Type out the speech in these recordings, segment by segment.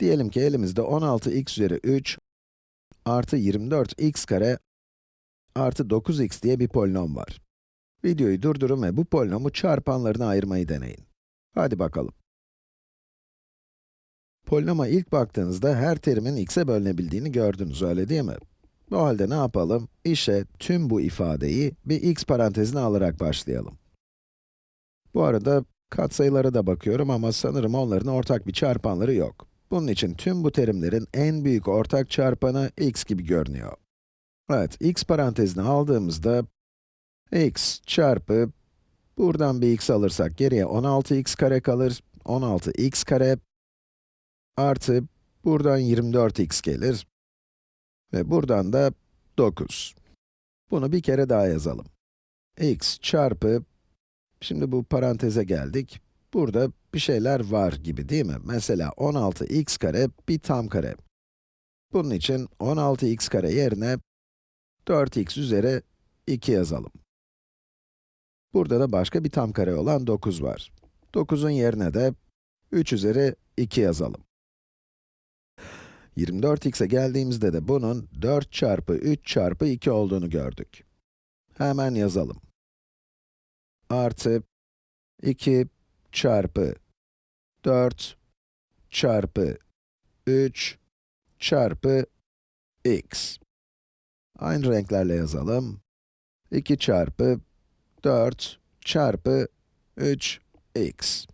Diyelim ki elimizde 16x üzeri 3 artı 24x kare artı 9x diye bir polinom var. Videoyu durdurun ve bu polinomu çarpanlarına ayırmayı deneyin. Hadi bakalım. Polinoma ilk baktığınızda her terimin x'e bölünebildiğini gördünüz, öyle değil mi? O halde ne yapalım? İşe tüm bu ifadeyi bir x parantezine alarak başlayalım. Bu arada katsayılara da bakıyorum ama sanırım onların ortak bir çarpanları yok. Bunun için tüm bu terimlerin en büyük ortak çarpanı x gibi görünüyor. Evet, x parantezine aldığımızda x çarpı, buradan bir x alırsak geriye 16x kare kalır, 16x kare artı, buradan 24x gelir ve buradan da 9. Bunu bir kere daha yazalım. x çarpı, şimdi bu paranteze geldik, burada bir şeyler var gibi değil mi? Mesela 16x kare bir tam kare. Bunun için 16x kare yerine 4x üzeri 2 yazalım. Burada da başka bir tam kare olan 9 var. 9'un yerine de 3 üzeri 2 yazalım. 24x'e geldiğimizde de bunun 4 çarpı 3 çarpı 2 olduğunu gördük. Hemen yazalım. Artı 2 çarpı 4 çarpı 3 çarpı x. Aynı renklerle yazalım. 2 çarpı 4 çarpı 3 x.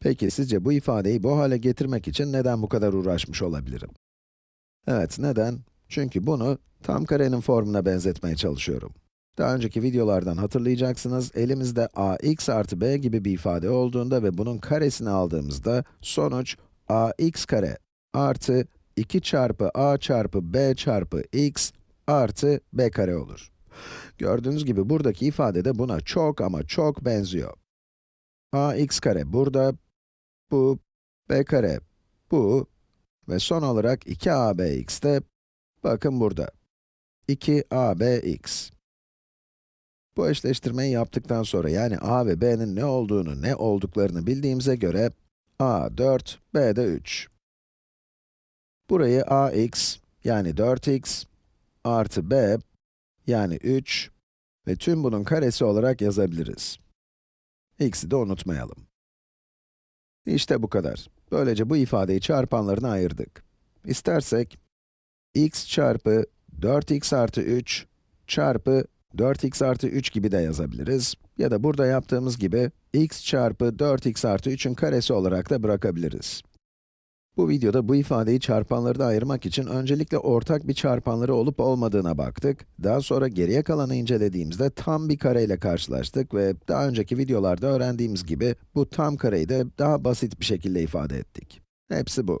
Peki sizce bu ifadeyi bu hale getirmek için neden bu kadar uğraşmış olabilirim? Evet, neden? Çünkü bunu tam karenin formuna benzetmeye çalışıyorum. Daha önceki videolardan hatırlayacaksınız, elimizde ax artı b gibi bir ifade olduğunda ve bunun karesini aldığımızda, sonuç ax kare artı 2 çarpı a çarpı b çarpı x artı b kare olur. Gördüğünüz gibi buradaki ifade de buna çok ama çok benziyor. ax kare burada, bu, b kare, bu ve son olarak 2abx de, bakın burada. 2abx. Bu eşleştirmeyi yaptıktan sonra, yani a ve b'nin ne olduğunu, ne olduklarını bildiğimize göre, a 4, b de 3. Burayı ax, yani 4x, artı b, yani 3 ve tüm bunun karesi olarak yazabiliriz. x'i de unutmayalım. İşte bu kadar. Böylece bu ifadeyi çarpanlarına ayırdık. İstersek, x çarpı 4x artı 3 çarpı 4x artı 3 gibi de yazabiliriz. Ya da burada yaptığımız gibi, x çarpı 4x artı 3'ün karesi olarak da bırakabiliriz. Bu videoda bu ifadeyi çarpanları da ayırmak için öncelikle ortak bir çarpanları olup olmadığına baktık. Daha sonra geriye kalanı incelediğimizde tam bir kareyle karşılaştık ve daha önceki videolarda öğrendiğimiz gibi bu tam kareyi de daha basit bir şekilde ifade ettik. Hepsi bu.